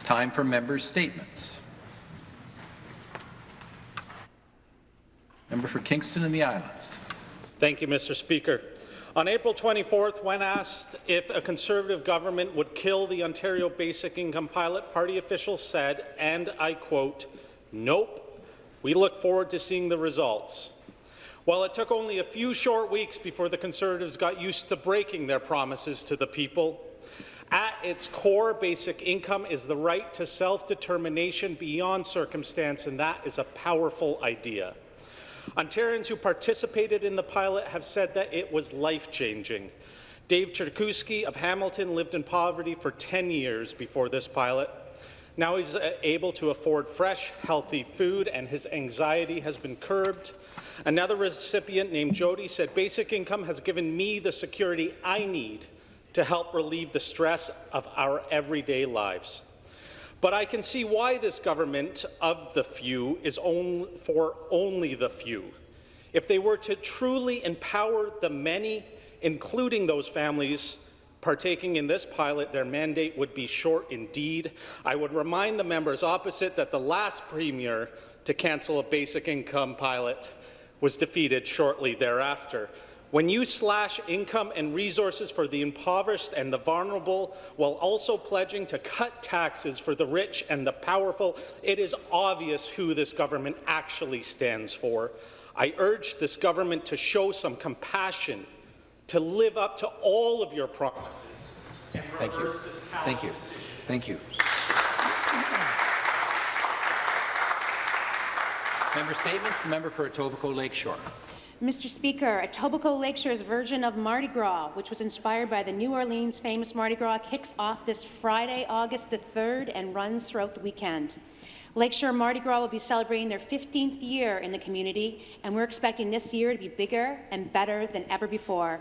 It's time for members' statements. Member for Kingston and the Islands. Thank you, Mr. Speaker. On April 24th, when asked if a Conservative government would kill the Ontario Basic Income pilot, party officials said, and I quote, nope, we look forward to seeing the results. While it took only a few short weeks before the Conservatives got used to breaking their promises to the people, at its core, basic income is the right to self-determination beyond circumstance, and that is a powerful idea. Ontarians who participated in the pilot have said that it was life-changing. Dave Cherkewski of Hamilton lived in poverty for 10 years before this pilot. Now he's uh, able to afford fresh, healthy food, and his anxiety has been curbed. Another recipient named Jody said, basic income has given me the security I need to help relieve the stress of our everyday lives. But I can see why this government of the few is on, for only the few. If they were to truly empower the many, including those families partaking in this pilot, their mandate would be short indeed. I would remind the members opposite that the last premier to cancel a basic income pilot was defeated shortly thereafter. When you slash income and resources for the impoverished and the vulnerable while also pledging to cut taxes for the rich and the powerful, it is obvious who this government actually stands for. I urge this government to show some compassion, to live up to all of your promises, and Thank you. Thank you. Thank you. Member statements. The member for Etobicoke Lakeshore. Mr. Speaker, Etobicoke Lakeshore's version of Mardi Gras, which was inspired by the New Orleans famous Mardi Gras, kicks off this Friday, August the 3rd, and runs throughout the weekend. Lakeshore Mardi Gras will be celebrating their 15th year in the community, and we're expecting this year to be bigger and better than ever before.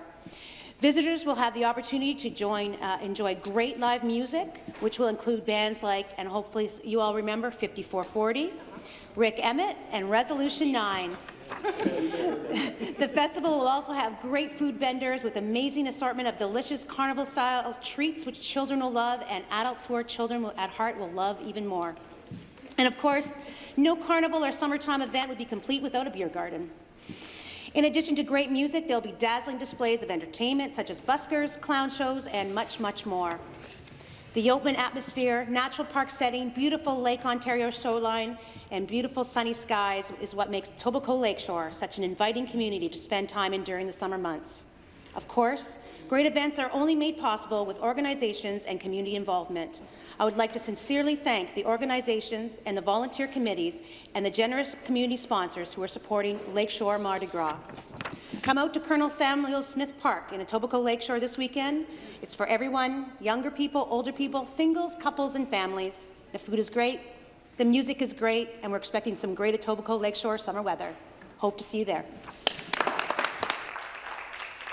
Visitors will have the opportunity to join, uh, enjoy great live music, which will include bands like, and hopefully you all remember, 5440, Rik Emmett, and Resolution 9 the festival will also have great food vendors with amazing assortment of delicious carnival-style treats which children will love and adults who are children at heart will love even more. And of course, no carnival or summertime event would be complete without a beer garden. In addition to great music, there will be dazzling displays of entertainment such as buskers, clown shows, and much, much more. The open atmosphere, natural park setting, beautiful Lake Ontario shoreline, and beautiful sunny skies is what makes Etobicoke Lakeshore such an inviting community to spend time in during the summer months. Of course, great events are only made possible with organizations and community involvement. I would like to sincerely thank the organizations and the volunteer committees and the generous community sponsors who are supporting Lakeshore Mardi Gras. Come out to Colonel Samuel Smith Park in Etobicoke Lakeshore this weekend it's for everyone, younger people, older people, singles, couples, and families. The food is great, the music is great, and we're expecting some great Etobicoke Lakeshore summer weather. Hope to see you there.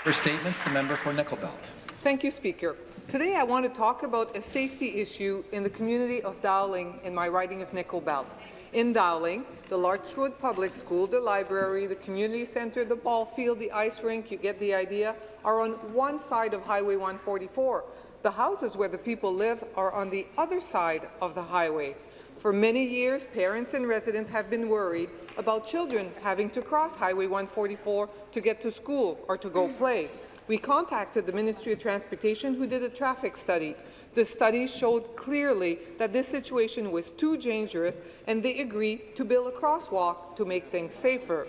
For statements, the member for Nickel Belt. Thank you, Speaker. Today I want to talk about a safety issue in the community of Dowling in my riding of Nickel Belt. In Dowling, the Larchwood Public School, the library, the community centre, the ball field, the ice rink, you get the idea, are on one side of Highway 144. The houses where the people live are on the other side of the highway. For many years, parents and residents have been worried about children having to cross Highway 144 to get to school or to go play. We contacted the Ministry of Transportation, who did a traffic study. The study showed clearly that this situation was too dangerous, and they agreed to build a crosswalk to make things safer.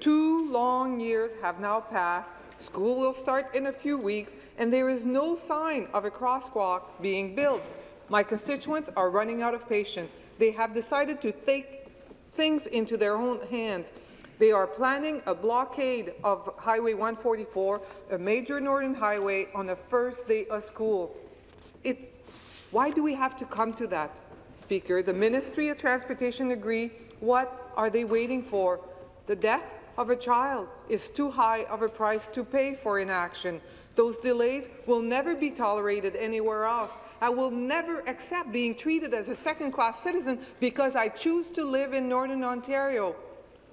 Two long years have now passed, School will start in a few weeks, and there is no sign of a crosswalk being built. My constituents are running out of patience. They have decided to take things into their own hands. They are planning a blockade of Highway 144, a major northern highway, on the first day of school. It, why do we have to come to that, Speaker? The Ministry of Transportation agree. What are they waiting for? The death of a child is too high of a price to pay for inaction. Those delays will never be tolerated anywhere else. I will never accept being treated as a second-class citizen because I choose to live in Northern Ontario.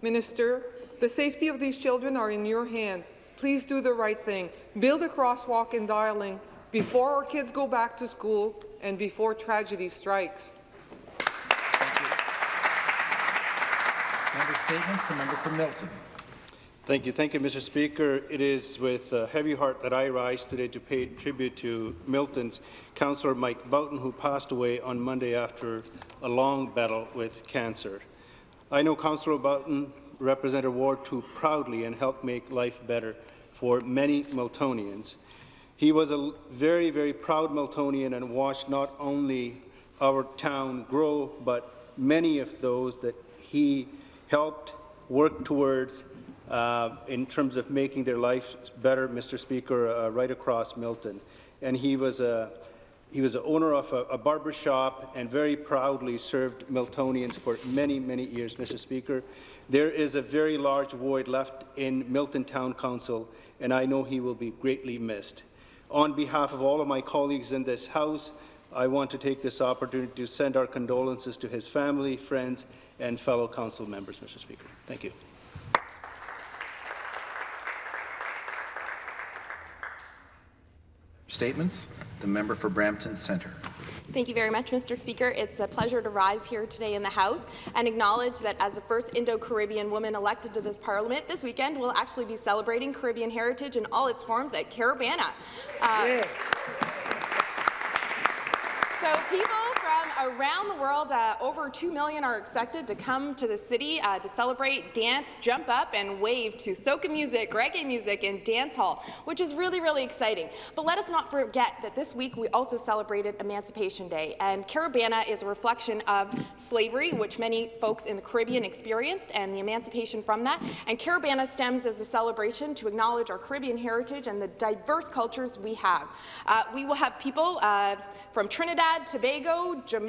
Minister, the safety of these children are in your hands. Please do the right thing. Build a crosswalk in Dowling before our kids go back to school and before tragedy strikes. Thank you. Member statements. The member from Milton. Thank you. Thank you, Mr. Speaker. It is with a heavy heart that I rise today to pay tribute to Milton's councillor Mike Boughton, who passed away on Monday after a long battle with cancer. I know Councillor Boughton represented Ward 2 proudly and helped make life better for many Miltonians. He was a very, very proud Miltonian and watched not only our town grow, but many of those that he helped work towards uh, in terms of making their lives better, Mr. Speaker, uh, right across Milton. And he was a he was the owner of a, a barber shop and very proudly served Miltonians for many, many years, Mr. Speaker. There is a very large void left in Milton Town Council, and I know he will be greatly missed. On behalf of all of my colleagues in this House, I want to take this opportunity to send our condolences to his family, friends, and fellow council members, Mr. Speaker. Thank you. Statements, the member for Brampton Centre. Thank you very much, Mr. Speaker. It's a pleasure to rise here today in the House and acknowledge that as the first Indo-Caribbean woman elected to this Parliament, this weekend we'll actually be celebrating Caribbean heritage in all its forms at Caribana. Uh, yes. So people from around the world, uh, over 2 million are expected to come to the city uh, to celebrate, dance, jump up and wave to soca music, reggae music and dance hall, which is really, really exciting. But let us not forget that this week we also celebrated Emancipation Day, and Caribana is a reflection of slavery, which many folks in the Caribbean experienced, and the emancipation from that. And Caribana stems as a celebration to acknowledge our Caribbean heritage and the diverse cultures we have. Uh, we will have people uh, from Trinidad, Tobago, Jamaica,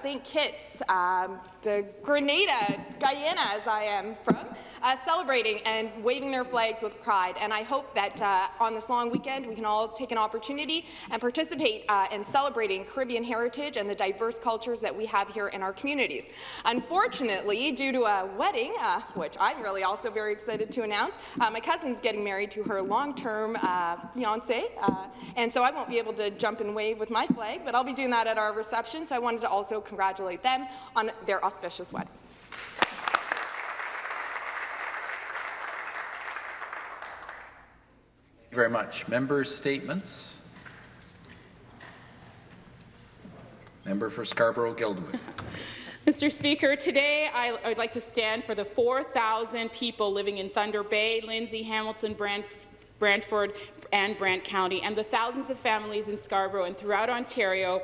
St. Kitts, um, the Grenada, Guyana, as I am from, uh, celebrating and waving their flags with pride. And I hope that uh, on this long weekend we can all take an opportunity and participate uh, in celebrating Caribbean heritage and the diverse cultures that we have here in our communities. Unfortunately, due to a wedding, uh, which I'm really also very excited to announce, uh, my cousin's getting married to her long-term uh, fiance, and so I won't be able to jump and wave with my flag, but I'll be doing that at our reception, so I wanted to also congratulate them on their auspicious wedding. you very much. Members' statements. Member for Scarborough-Guildwood. Mr. Speaker, today I would like to stand for the 4,000 people living in Thunder Bay, Lindsay, Hamilton, Brant Brantford, and Brant County, and the thousands of families in Scarborough and throughout Ontario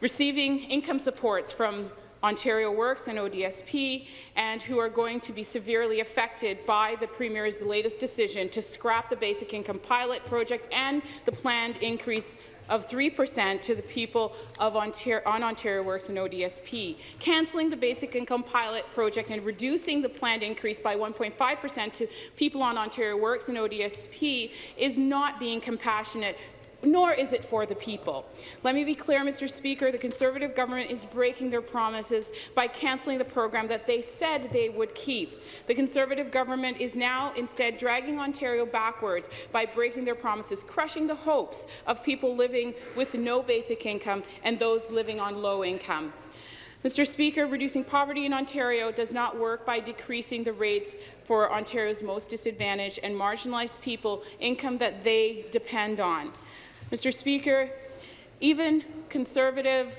receiving income supports from Ontario Works and ODSP, and who are going to be severely affected by the Premier's latest decision to scrap the basic income pilot project and the planned increase of 3% to the people of Ontario, on Ontario Works and ODSP. Cancelling the basic income pilot project and reducing the planned increase by 1.5% to people on Ontario Works and ODSP is not being compassionate nor is it for the people. Let me be clear, Mr. Speaker, the Conservative government is breaking their promises by cancelling the program that they said they would keep. The Conservative government is now instead dragging Ontario backwards by breaking their promises, crushing the hopes of people living with no basic income and those living on low income. Mr. Speaker, reducing poverty in Ontario does not work by decreasing the rates for Ontario's most disadvantaged and marginalized people, income that they depend on. Mr. Speaker, even Conservative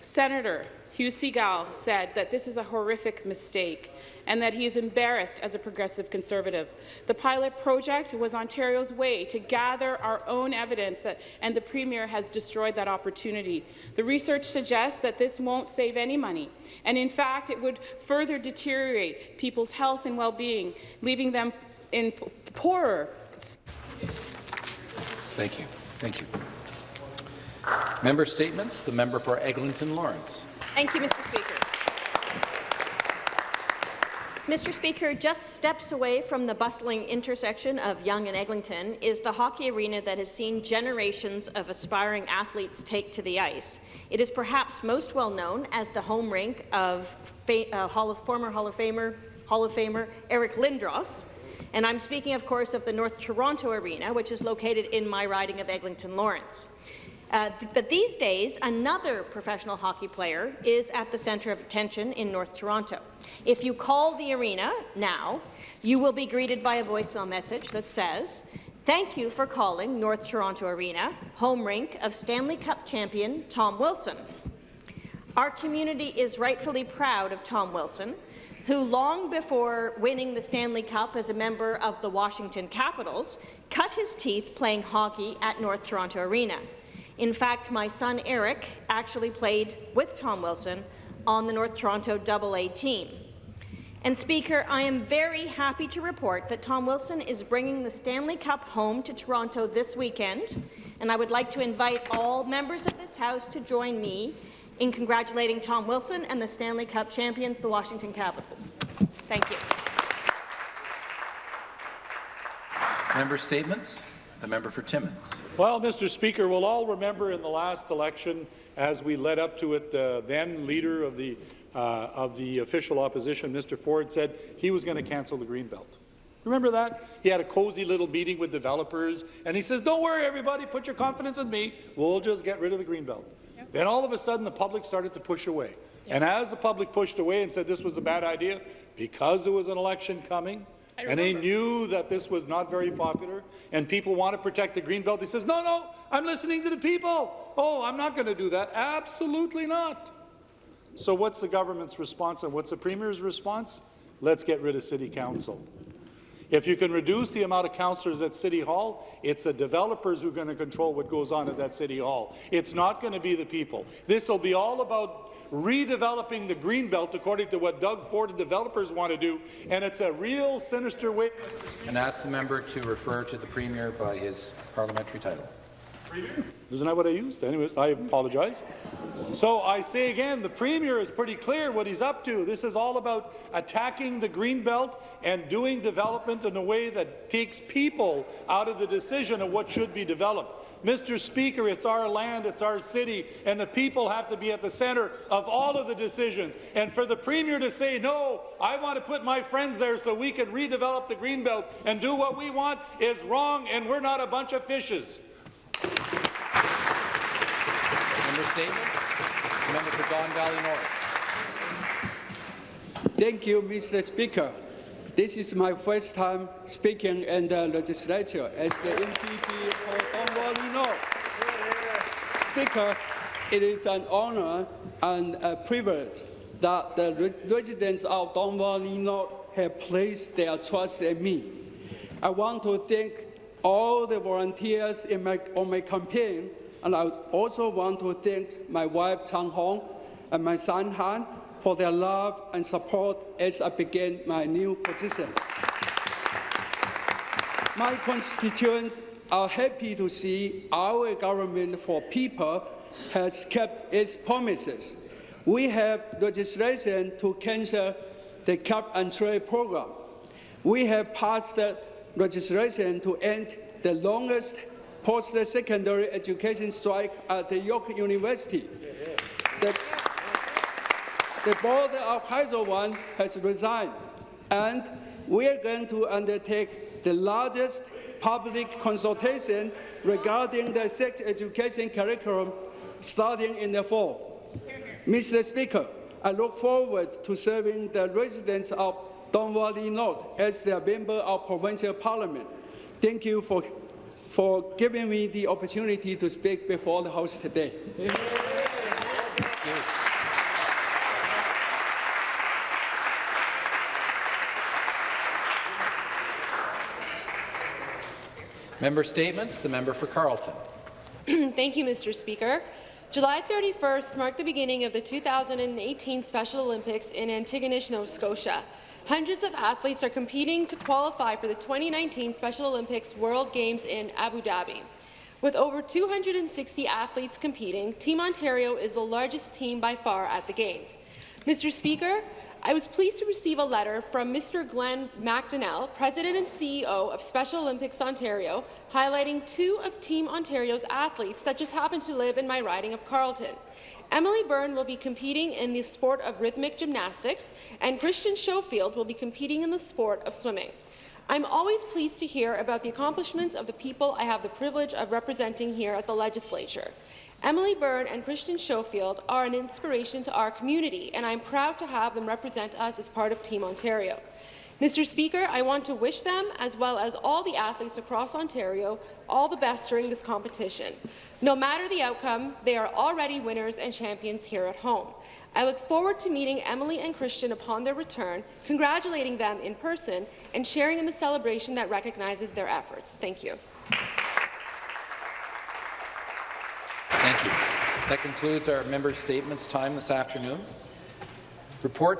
Senator Hugh Segal said that this is a horrific mistake and that he is embarrassed as a progressive Conservative. The pilot project was Ontario's way to gather our own evidence, that, and the Premier has destroyed that opportunity. The research suggests that this won't save any money, and in fact, it would further deteriorate people's health and well-being, leaving them in poorer. Thank you. Thank you. Member statements. The member for Eglinton Lawrence. Thank you, Mr. Speaker. Mr. Speaker, just steps away from the bustling intersection of Yonge and Eglinton is the hockey arena that has seen generations of aspiring athletes take to the ice. It is perhaps most well known as the home rink of uh, Hall of, former Hall of Famer, Hall of Famer Eric Lindros, and I'm speaking, of course, of the North Toronto Arena, which is located in my riding of Eglinton Lawrence. Uh, th but these days, another professional hockey player is at the centre of attention in North Toronto. If you call the arena now, you will be greeted by a voicemail message that says, Thank you for calling North Toronto Arena, home rink of Stanley Cup champion Tom Wilson. Our community is rightfully proud of Tom Wilson, who long before winning the Stanley Cup as a member of the Washington Capitals, cut his teeth playing hockey at North Toronto Arena. In fact, my son Eric actually played with Tom Wilson on the North Toronto AA team. And Speaker, I am very happy to report that Tom Wilson is bringing the Stanley Cup home to Toronto this weekend, and I would like to invite all members of this House to join me in congratulating Tom Wilson and the Stanley Cup champions, the Washington Capitals. Thank you. Member statements. The member for Timmins. Well, Mr. Speaker, we'll all remember in the last election, as we led up to it, the then leader of the uh, of the official opposition, Mr. Ford, said he was going to cancel the Greenbelt. Remember that? He had a cozy little meeting with developers, and he says, don't worry, everybody, put your confidence in me. We'll just get rid of the Greenbelt. Yep. Then all of a sudden, the public started to push away. Yep. And as the public pushed away and said this was a bad idea, because there was an election coming, and they knew that this was not very popular, and people want to protect the Greenbelt. He says, no, no, I'm listening to the people. Oh, I'm not going to do that. Absolutely not. So what's the government's response and what's the Premier's response? Let's get rid of City Council. If you can reduce the amount of councillors at City Hall, it's the developers who are going to control what goes on at that City Hall. It's not going to be the people. This will be all about redeveloping the Greenbelt according to what Doug Ford and developers want to do, and it's a real sinister way. And ask the member to refer to the Premier by his parliamentary title. Isn't that what I used? Anyways, I apologize. So I say again, the Premier is pretty clear what he's up to. This is all about attacking the Greenbelt and doing development in a way that takes people out of the decision of what should be developed. Mr. Speaker, it's our land, it's our city, and the people have to be at the centre of all of the decisions. And for the Premier to say, no, I want to put my friends there so we can redevelop the Greenbelt and do what we want is wrong, and we're not a bunch of fishes. Member statements. The member for Don Valley North. Thank you, Mr. Speaker. This is my first time speaking in the legislature as the MPP for Don Valley North. Speaker, it is an honor and a privilege that the residents of Don Valley North have placed their trust in me. I want to thank all the volunteers my, on my campaign, and I also want to thank my wife Chang Hong and my son Han for their love and support as I begin my new position. My constituents are happy to see our government for people has kept its promises. We have legislation to cancel the cap and trade program. We have passed legislation to end the longest post-secondary education strike at the York University. The, the board of Hydro One has resigned, and we are going to undertake the largest public consultation regarding the sex education curriculum starting in the fall. Mr. Speaker, I look forward to serving the residents of Don Valley North as their member of provincial parliament. Thank you for, for giving me the opportunity to speak before the House today. Member statements. The member for Carleton. Thank you, Mr. Speaker. July 31st marked the beginning of the 2018 Special Olympics in Antigonish, Nova Scotia. Hundreds of athletes are competing to qualify for the 2019 Special Olympics World Games in Abu Dhabi. With over 260 athletes competing, Team Ontario is the largest team by far at the Games. Mr. Speaker, I was pleased to receive a letter from Mr. Glenn MacDonell, President and CEO of Special Olympics Ontario, highlighting two of Team Ontario's athletes that just happen to live in my riding of Carleton. Emily Byrne will be competing in the sport of rhythmic gymnastics, and Christian Schofield will be competing in the sport of swimming. I'm always pleased to hear about the accomplishments of the people I have the privilege of representing here at the Legislature. Emily Byrne and Christian Schofield are an inspiration to our community, and I'm proud to have them represent us as part of Team Ontario. Mr. Speaker, I want to wish them, as well as all the athletes across Ontario, all the best during this competition. No matter the outcome, they are already winners and champions here at home. I look forward to meeting Emily and Christian upon their return, congratulating them in person, and sharing in the celebration that recognizes their efforts. Thank you. Thank you. That concludes our member statements time this afternoon. Report